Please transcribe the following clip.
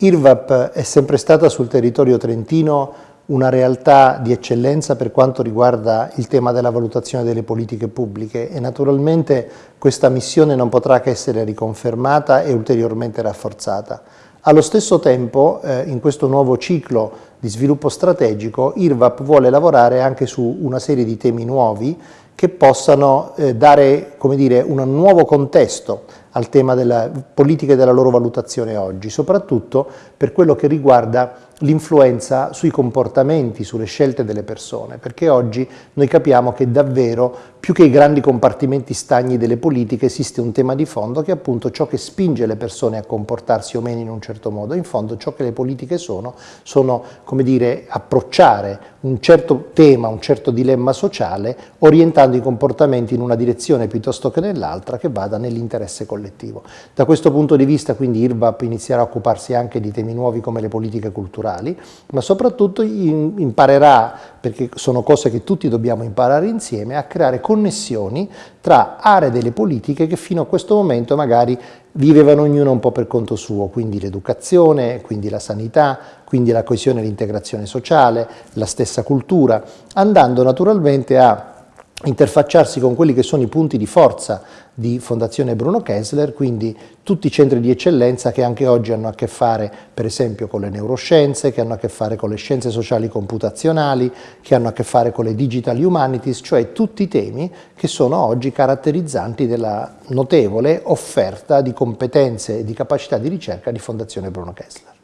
IRVAP è sempre stata sul territorio trentino una realtà di eccellenza per quanto riguarda il tema della valutazione delle politiche pubbliche e naturalmente questa missione non potrà che essere riconfermata e ulteriormente rafforzata. Allo stesso tempo, eh, in questo nuovo ciclo di sviluppo strategico, IRVAP vuole lavorare anche su una serie di temi nuovi che possano eh, dare dire, un nuovo contesto al tema delle politiche della loro valutazione oggi, soprattutto per quello che riguarda l'influenza sui comportamenti, sulle scelte delle persone, perché oggi noi capiamo che davvero più che i grandi compartimenti stagni delle politiche esiste un tema di fondo che è appunto ciò che spinge le persone a comportarsi o meno in un certo modo. In fondo ciò che le politiche sono, sono come dire, approcciare un certo tema, un certo dilemma sociale, orientando i comportamenti in una direzione piuttosto che nell'altra che vada nell'interesse collettivo. Da questo punto di vista quindi IRVAP inizierà a occuparsi anche di temi nuovi come le politiche culturali, ma soprattutto imparerà, perché sono cose che tutti dobbiamo imparare insieme, a creare connessioni tra aree delle politiche che fino a questo momento magari vivevano ognuno un po' per conto suo, quindi l'educazione, quindi la sanità, quindi la coesione e l'integrazione sociale, la stessa cultura, andando naturalmente a interfacciarsi con quelli che sono i punti di forza di Fondazione Bruno Kessler, quindi tutti i centri di eccellenza che anche oggi hanno a che fare per esempio con le neuroscienze, che hanno a che fare con le scienze sociali computazionali, che hanno a che fare con le digital humanities, cioè tutti i temi che sono oggi caratterizzanti della notevole offerta di competenze e di capacità di ricerca di Fondazione Bruno Kessler.